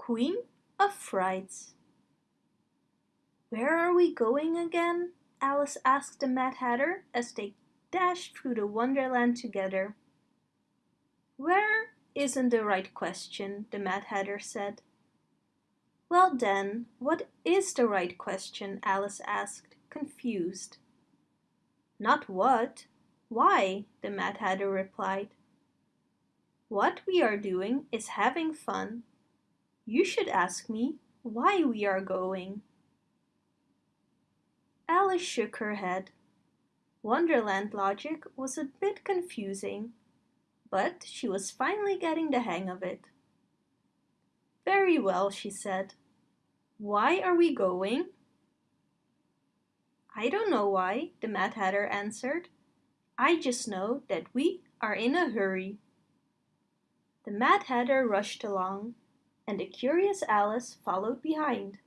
Queen of Frights Where are we going again? Alice asked the Mad Hatter as they dashed through the Wonderland together. Where isn't the right question, the Mad Hatter said. Well then, what is the right question? Alice asked, confused. Not what, why, the Mad Hatter replied. What we are doing is having fun. You should ask me why we are going. Alice shook her head. Wonderland logic was a bit confusing, but she was finally getting the hang of it. Very well, she said. Why are we going? I don't know why, the Mad Hatter answered. I just know that we are in a hurry. The Mad Hatter rushed along, and the curious Alice followed behind.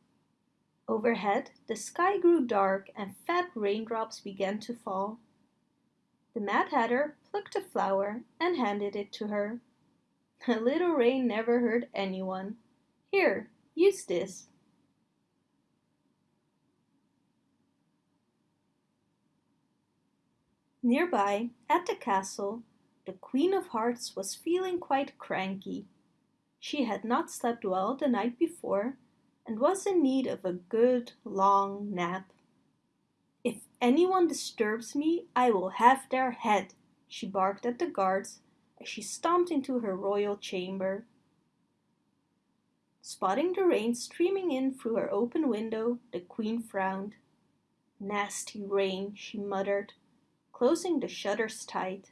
Overhead, the sky grew dark and fat raindrops began to fall. The Mad Hatter plucked a flower and handed it to her. A little rain never hurt anyone. Here, use this. Nearby, at the castle, the Queen of Hearts was feeling quite cranky. She had not slept well the night before and was in need of a good long nap. If anyone disturbs me, I will have their head, she barked at the guards as she stomped into her royal chamber. Spotting the rain streaming in through her open window, the queen frowned. Nasty rain, she muttered closing the shutters tight.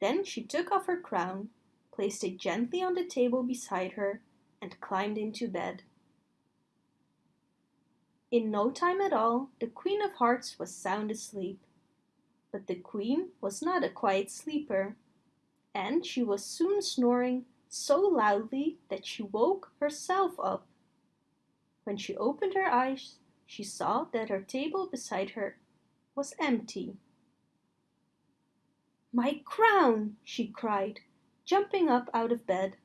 Then she took off her crown, placed it gently on the table beside her, and climbed into bed. In no time at all, the Queen of Hearts was sound asleep. But the Queen was not a quiet sleeper, and she was soon snoring so loudly that she woke herself up. When she opened her eyes, she saw that her table beside her was empty. My crown! she cried, jumping up out of bed.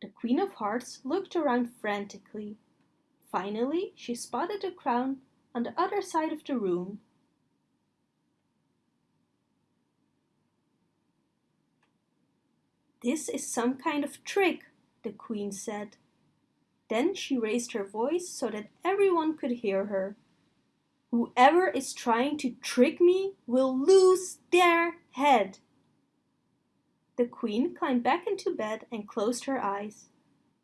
The Queen of Hearts looked around frantically. Finally, she spotted the crown on the other side of the room. This is some kind of trick, the Queen said. Then she raised her voice so that everyone could hear her. Whoever is trying to trick me will lose their head. The queen climbed back into bed and closed her eyes.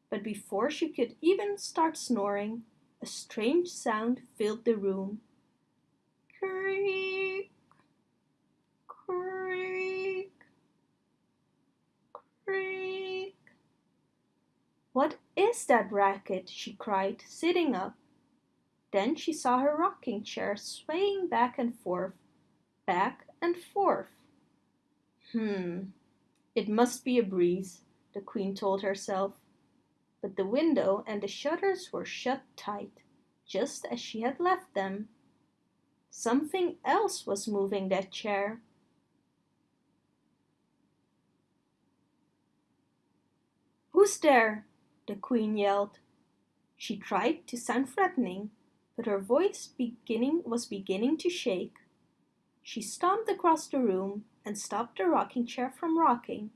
But before she could even start snoring, a strange sound filled the room. Creak, creak, creak. What is that racket? she cried, sitting up. Then she saw her rocking chair swaying back and forth, back and forth. Hmm, it must be a breeze, the queen told herself. But the window and the shutters were shut tight, just as she had left them. Something else was moving that chair. Who's there? the queen yelled. She tried to sound threatening, but her voice beginning was beginning to shake. She stomped across the room and stopped the rocking chair from rocking.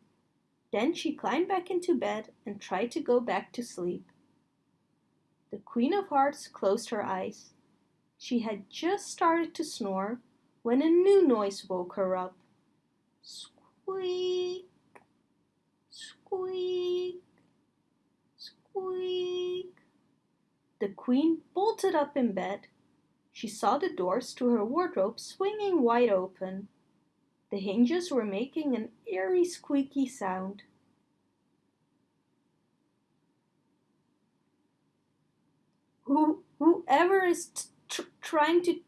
Then she climbed back into bed and tried to go back to sleep. The Queen of Hearts closed her eyes. She had just started to snore when a new noise woke her up. Squeak, squeak, squeak. The queen bolted up in bed. She saw the doors to her wardrobe swinging wide open. The hinges were making an eerie squeaky sound. Who, whoever is trying to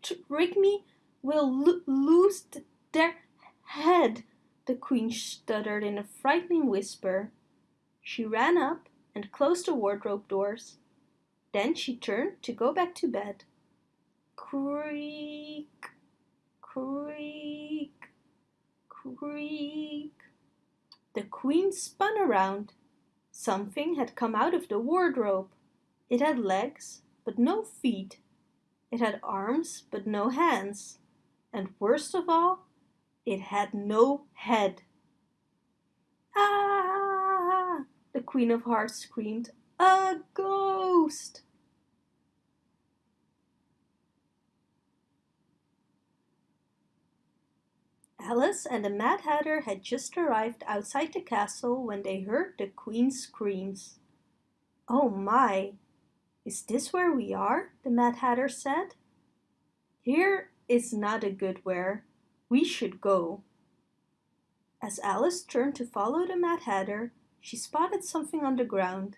trick me will lo lose their head, the queen stuttered in a frightening whisper. She ran up and closed the wardrobe doors. Then she turned to go back to bed. Creak, creak, creak. The queen spun around. Something had come out of the wardrobe. It had legs, but no feet. It had arms, but no hands. And worst of all, it had no head. Ah! The Queen of Hearts screamed. A ghost! Alice and the Mad Hatter had just arrived outside the castle when they heard the Queen's screams. Oh my! Is this where we are? the Mad Hatter said. Here is not a good where. We should go. As Alice turned to follow the Mad Hatter, she spotted something on the ground.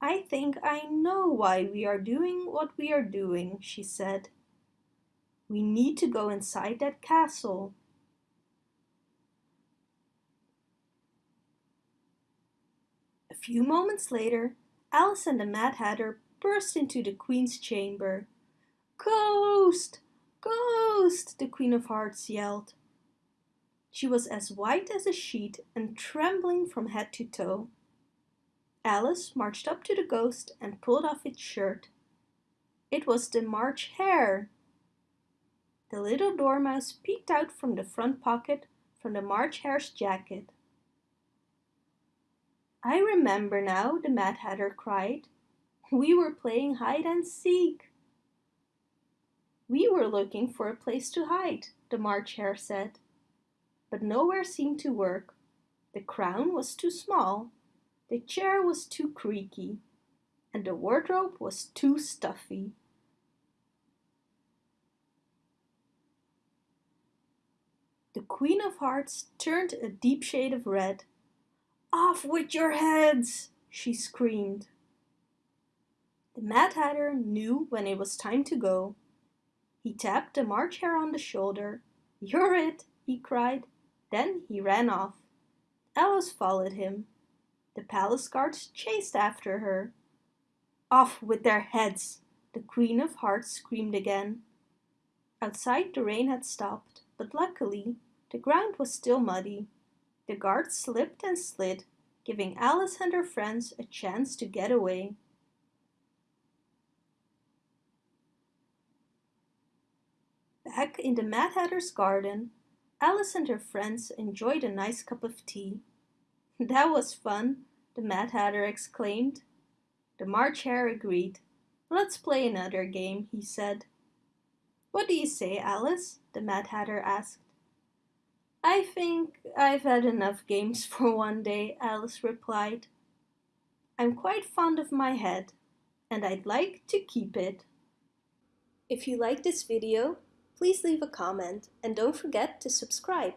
I think I know why we are doing what we are doing, she said. We need to go inside that castle. Few moments later, Alice and the Mad Hatter burst into the Queen's chamber. Ghost! Ghost! the Queen of Hearts yelled. She was as white as a sheet and trembling from head to toe. Alice marched up to the ghost and pulled off its shirt. It was the March Hare. The little dormouse peeked out from the front pocket from the March Hare's jacket. I remember now, the Mad Hatter cried. We were playing hide and seek. We were looking for a place to hide, the March Hare said. But nowhere seemed to work. The crown was too small, the chair was too creaky, and the wardrobe was too stuffy. The Queen of Hearts turned a deep shade of red. Off with your heads! she screamed. The Mad Hatter knew when it was time to go. He tapped the March Hare on the shoulder. You're it, he cried. Then he ran off. Alice followed him. The palace guards chased after her. Off with their heads! The Queen of Hearts screamed again. Outside the rain had stopped, but luckily the ground was still muddy. The guards slipped and slid, giving Alice and her friends a chance to get away. Back in the Mad Hatter's garden, Alice and her friends enjoyed a nice cup of tea. That was fun, the Mad Hatter exclaimed. The March Hare agreed. Let's play another game, he said. What do you say, Alice? the Mad Hatter asked. I think I've had enough games for one day, Alice replied. I'm quite fond of my head, and I'd like to keep it. If you like this video, please leave a comment and don't forget to subscribe.